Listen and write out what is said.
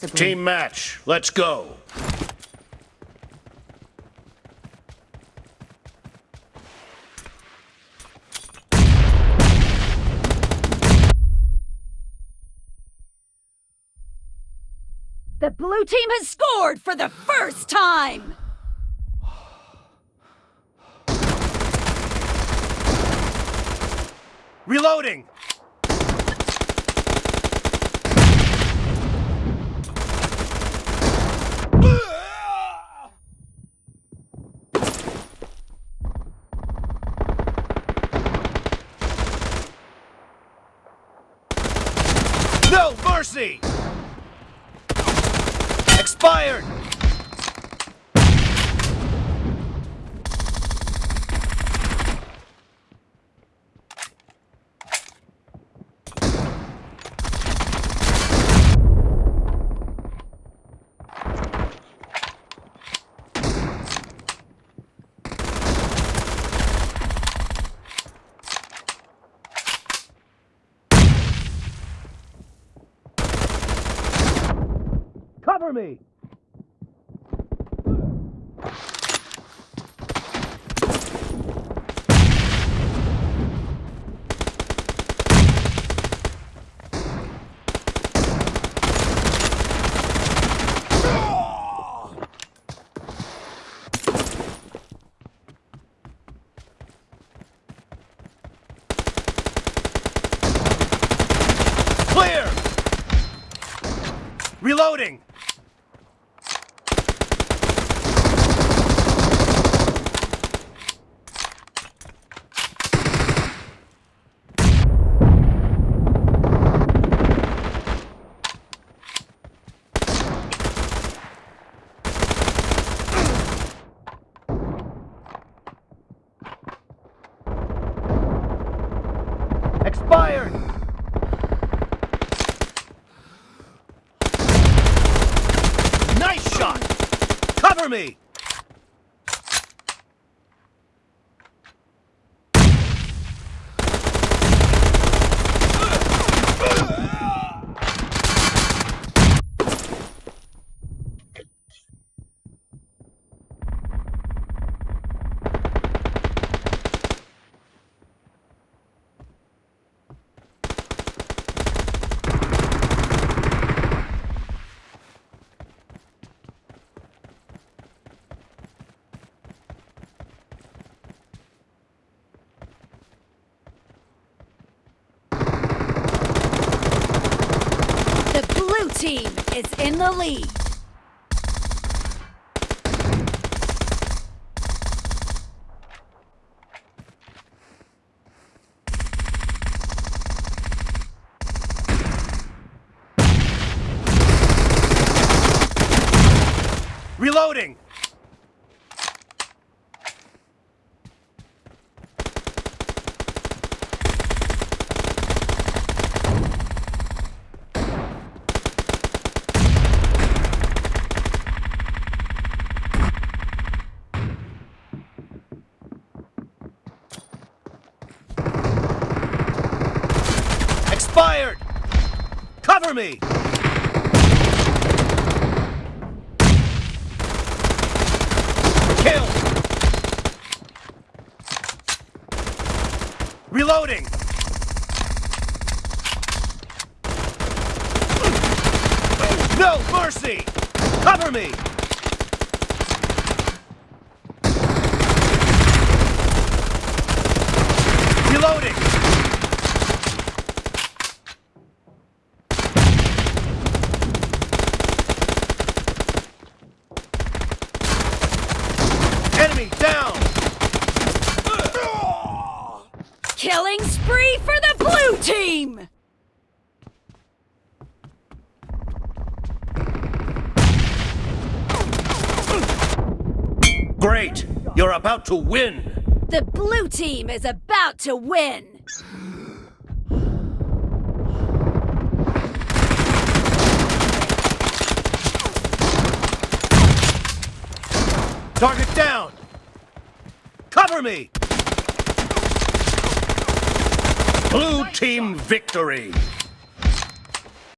Team match, let's go. The blue team has scored for the first time! Reloading! No mercy! Expired! Cover me! Reloading! Expired! Nice shot! Cover me! The blue team is in the lead. Reloading! Expired! Cover me! Kill! Reloading! No mercy! Cover me! Reloading! Enemy down! Killing spree for the blue team! Great! You're about to win! The blue team is about to win! Target down! Cover me! Blue team victory!